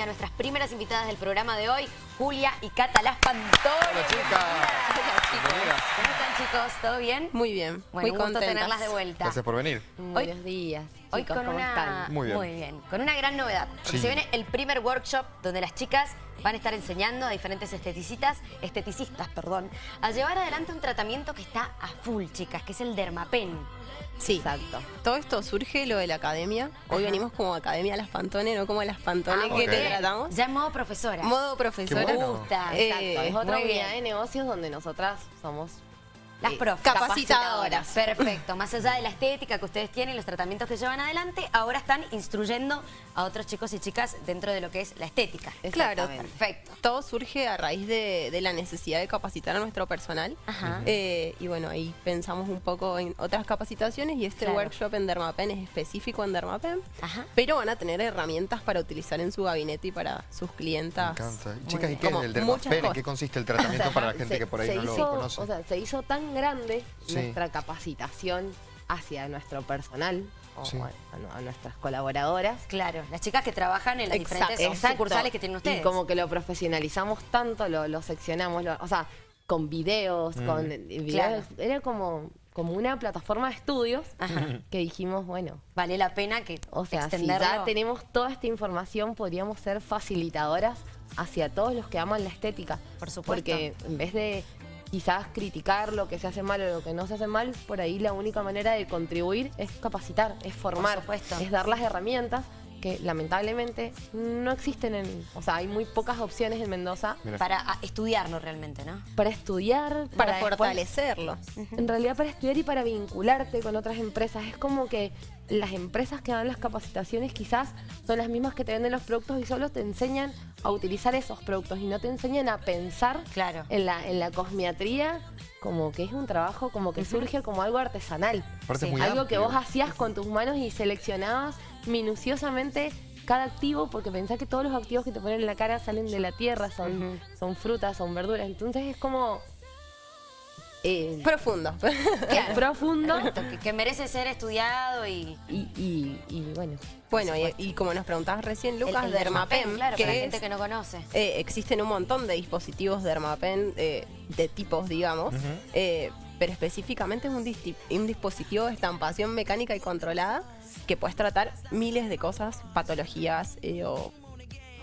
a nuestras primeras invitadas del programa de hoy, Julia y Cata Las Pantone. Hola, chicas. Hola, chicos. Bienvenidas. ¿Cómo están, chicos? ¿Todo bien? Muy bien, Bueno, muy un gusto tenerlas de vuelta. Gracias por venir. Buenos días, Hoy chicos, con ¿cómo una, están? Muy bien. con una gran novedad. Porque Sí. se viene el primer workshop donde las chicas van a estar enseñando a diferentes esteticistas, esteticistas, perdón, a llevar adelante un tratamiento que está a full, chicas, que es el Dermapen. Sí, Exacto. todo esto surge lo de la academia. Hoy Ajá. venimos como Academia Las Pantone, no como Las Pantone Ah, que te tratamos. Ya en modo profesora. Modo profesora. Bueno. Me gusta. Eh, Exacto. Es otra unidad bien. de negocios donde nosotras somos Las profes. capacitadoras. Perfecto. Más allá de la estética que ustedes tienen, los tratamientos que llevan adelante, ahora están instruyendo a otros chicos y chicas dentro de lo que es la estética. Claro. Perfecto. todo surge a raíz de, de la necesidad de capacitar a nuestro personal. Ajá. Eh, y bueno, ahí pensamos un poco en otras capacitaciones y este Claro. workshop en Dermapen es específico en Dermapen. Ajá. Pero van a tener herramientas para utilizar en su gabinete y para sus Me clientas. encanta. Muy Chicas, ¿y qué es el Dermapen? ¿En qué consiste el tratamiento para la gente Se- que por ahí no hizo, lo conoce? O sea, se hizo tan grande Sí. nuestra capacitación hacia nuestro personal o Sí. a, a nuestras colaboradoras. Claro, las chicas que trabajan en las Exacto. diferentes Exacto. sucursales que tienen ustedes. Y como que lo profesionalizamos tanto, lo, lo seccionamos, lo- o sea, con videos, Mm. con videos. Claro. Era como, como una plataforma de estudios Ajá. que dijimos, bueno, Vale la pena que o sea, si ya tenemos toda esta información, podríamos ser facilitadoras hacia todos los que aman la estética. Por supuesto. Porque en vez de quizás criticar lo que se hace mal o lo que no se hace mal, por ahí la única manera de contribuir es capacitar, es formar, es dar las herramientas que lamentablemente no existen en, o sea, hay muy pocas opciones en Mendoza Mira. Para ah, estudiarlo realmente, ¿no? para estudiar, Para después- fortalecerlo. en realidad para estudiar y para vincularte con otras empresas. Es como que las empresas que dan las capacitaciones quizás son las mismas que te venden los productos y solo te enseñan a utilizar esos productos y no te enseñan a pensar Claro. en la, en la cosmiatría como que es un trabajo como que surge como algo artesanal. Sí. algo que vos hacías con tus manos y seleccionabas minuciosamente cada activo porque pensás que todos los activos que te ponen en la cara salen de la tierra, son, son frutas, son verduras. Entonces es como... eh, Profundo. profundo. Que, que merece ser estudiado y... y, y- y bueno, Bueno, y, y como nos preguntabas recién, Lucas, el, el Dermapen, claro, que para la es- gente que no conoce. eh, existen un montón de dispositivos Dermapen eh, de tipos, digamos, eh, pero específicamente es un, dispositivo de estampación mecánica y controlada que puedes tratar miles de cosas, patologías eh, o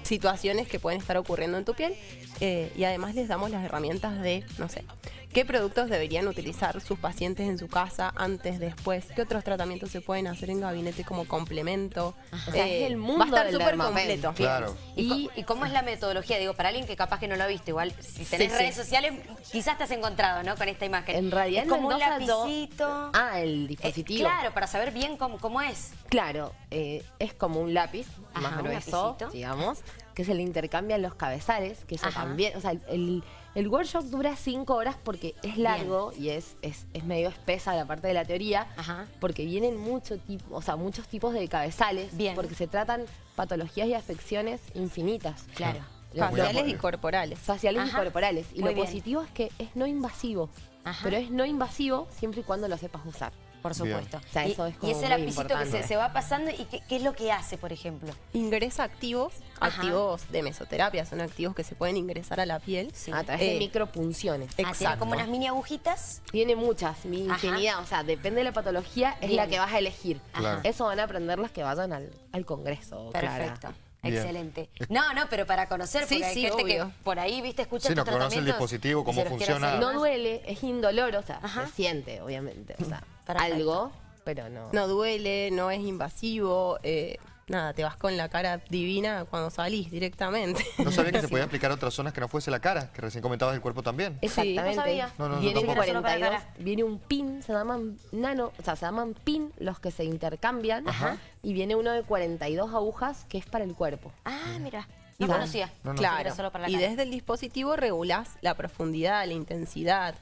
situaciones que pueden estar ocurriendo en tu piel eh, y además les damos las herramientas de, no sé, qué productos deberían utilizar sus pacientes en su casa antes, después, qué otros tratamientos se pueden hacer en gabinete como complemento. O sea, es el mundo Va a estar del súper completo. Claro. ¿Y, cómo es la metodología? Digo, para alguien que capaz que no lo ha visto, igual si tenés Sí, sí. redes sociales, quizás te has encontrado, ¿no? Con esta imagen. en realidad es en como un yo- lapicito. Ah, el Eh, dispositivo. claro, para saber bien cómo, cómo es. Claro, eh, es como un lápiz Ajá, más grueso, digamos, que se le intercambian los cabezales, que eso Ajá. también, o sea, el, el workshop dura cinco horas porque es largo y es, es, es medio espesa la parte de la teoría, Ajá. porque vienen mucho tipo, o sea, muchos tipos de cabezales, Bien. porque se tratan patologías y afecciones infinitas. Claro. Faciales y corporales. faciales Ajá. y corporales. Y Muy lo bien. positivo es que es no invasivo. Ajá. Pero es no invasivo siempre y cuando lo sepas usar. Por supuesto. O sea, y, eso es y como ese muy lapicito que se, se va pasando, ¿y qué, qué es lo que hace, por ejemplo? Ingresa activos, Ajá. activos de mesoterapia, son activos que se pueden ingresar a la piel. Sí. A través Eh, de micropunciones. Ah, Exacto. como unas mini agujitas. Tiene muchas, mi Ajá. infinidad. O sea, depende de la patología, es Bien. la que vas a elegir. Claro. Eso van a aprender las que vayan al, al congreso. Clara. Perfecto. Bien. Excelente. No, no, pero para conocer, porque Sí, hay sí, gente obvio. que por ahí, viste, escucha Sí, no conoce el dispositivo, y cómo funciona. No duele, es indoloro, o sea, Ajá. se siente, obviamente. O sea, Perfecto. algo, pero no. No duele, no es invasivo, eh, nada, te vas con la cara divina cuando salís directamente. No sabía que se podía aplicar a otras zonas que no fuese la cara, que recién comentabas el cuerpo también. Exactamente. no sabía. No, no, no, viene un tampoco. Solo para la 42, cara. viene un pin, se llaman nano, o sea, se llaman pin los que se intercambian. Ajá. Y viene uno de 42 agujas que es para el cuerpo. Ah, mira. No conocía. no, no. Claro. Era solo para la y cara. desde el dispositivo regulás la profundidad, la intensidad.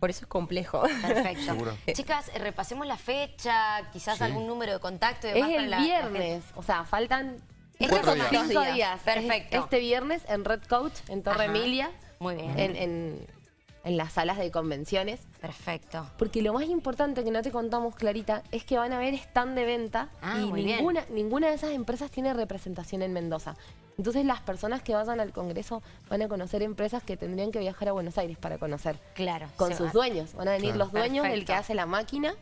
Por eso es complejo. Perfecto. Seguro. Chicas, repasemos la fecha, quizás Sí. algún número de contacto y Es demás para el la- la viernes, o sea, faltan Estos Cuatro son días. cinco días. días. Perfecto. Este viernes en Red Coach, en Torre Ajá. Emilia. Muy bien. En, en en las salas de convenciones. Perfecto. Porque lo más importante que no te contamos, Clarita, es que van a haber stand de venta Ah, y bien. ninguna, ninguna de esas empresas tiene representación en Mendoza. Entonces las personas que vayan al Congreso van a conocer empresas que tendrían que viajar a Buenos Aires para conocer. Claro. Con sus va- dueños. Van a venir Claro. los dueños del que hace la máquina,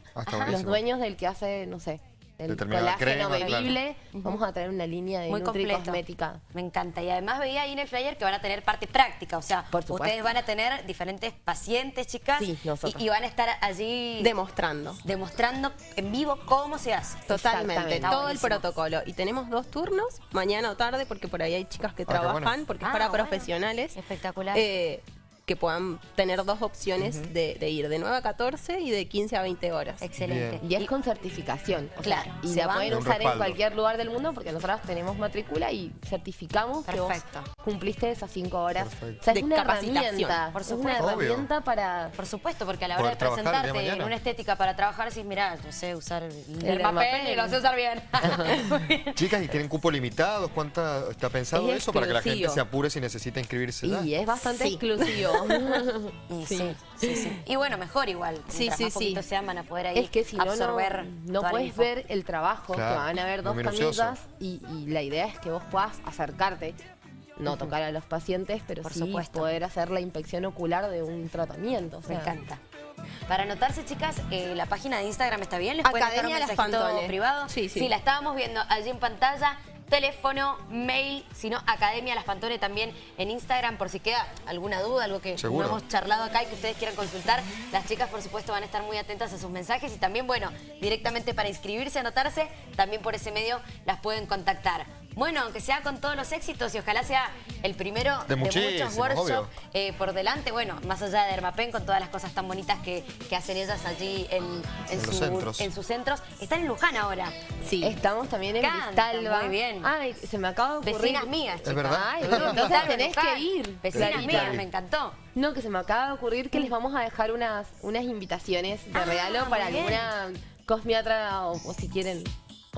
los dueños del que hace, no sé, el Determinada colágeno crema, bebible. Vamos a traer una línea de Muy Nutri completo. cosmética. Me encanta. Y además veía ahí en el flyer que van a tener parte práctica. O sea, Por ustedes van a tener diferentes pacientes, chicas. Sí, nosotros. Y, y van a estar allí Demostrando. demostrando en vivo cómo se hace. Totalmente, todo el protocolo. Y tenemos dos turnos, mañana o tarde, porque por ahí hay chicas que Ah, trabajan, bueno. porque es Ah, para bueno. profesionales. Espectacular. eh, que puedan tener dos opciones de, de ir de 9 a 14 y de 15 a 20 horas. Excelente. Y es con certificación. o sea, Claro, y se la van- pueden usar en cualquier lugar del mundo porque nosotros tenemos matrícula y certificamos Perfecto. que vos cumpliste esas cinco horas. Perfecto. O sea, De es una capacitación. herramienta. Por es una supuesto. Obvio. herramienta para... Por supuesto, porque a la hora Poder de de presentarte en una estética para trabajar, decís, mirá, yo sé usar el, el Dermapen. dermapen y lo sé usar bien. Chicas, ¿y tienen cupo limitado? ¿Cuánta está pensado Es eso para que la gente se apure si necesita inscribirse? ya? Y es bastante Sí. exclusivo. Y sí. sí, sí. Y bueno, mejor igual. Sí, sí, más sí. poquitos sean, van a poder ahí es que si no, no, absorber no la puedes ver el trabajo, Claro, que van a muy dos camisas y, y la idea es que vos puedas acercarte, no tocar a los pacientes, pero Por sí supuesto. poder hacer la inspección ocular de un tratamiento. o Me encanta. Para anotarse, chicas, eh, la página de Instagram está bien. ¿Les pueden dejar un Academia mensajito privado? Sí, sí. la estábamos viendo allí en pantalla. Teléfono, mail, sino Academia Las Pantones también en Instagram por si queda alguna duda, algo que no hemos charlado acá y que ustedes quieran consultar. Las chicas, por supuesto, van a estar muy atentas a sus mensajes y también, bueno, directamente para inscribirse, anotarse, también por ese medio las pueden contactar. Bueno, aunque sea con todos los éxitos y ojalá sea el primero De de, muchos workshops eh, por delante, bueno, más allá de Dermapen, con todas las cosas tan bonitas que, que hacen ellas allí en, en En los su- centros. en sus centros. Están en Luján ahora. Sí. Estamos también en Cristalba. muy bien. Ay, se me acaba de ocurrir. Vecinas mías, chicas. verdad? Ay, bueno, entonces tenés que ir. Vecinas Clarita. mías, me encantó. No, que se me acaba de ocurrir que les vamos a dejar unas, unas invitaciones de Ah, regalo para bien. alguna cosmiatra o, o si quieren.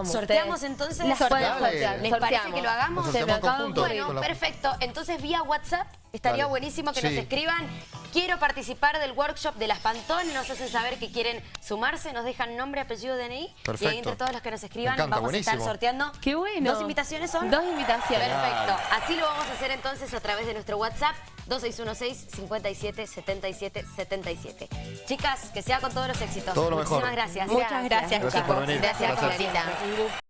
Como Sorteamos ustedes. entonces. Las sortear. ¿Les parece sorteamos. que lo hagamos? Se me sorteamos acaba. Bueno, perfecto. Entonces, vía WhatsApp estaría Dale. buenísimo que Sí. nos escriban. Quiero participar del workshop de las Pantón. Nos hacen saber que quieren sumarse. Nos dejan nombre, apellido, DNI. Y ahí Perfecto. entre todos los que nos escriban encanta, vamos a estar sorteando. Qué bueno. ¿Dos invitaciones son? Dos invitaciones. Perfecto. Así lo vamos a hacer entonces a través de nuestro WhatsApp 2616 57 77 77. Chicas, que sea con todos los éxitos. Todo lo mejor. Muchísimas gracias. Muchas gracias, Gracias por chicos. venir. Gracias, Gracias.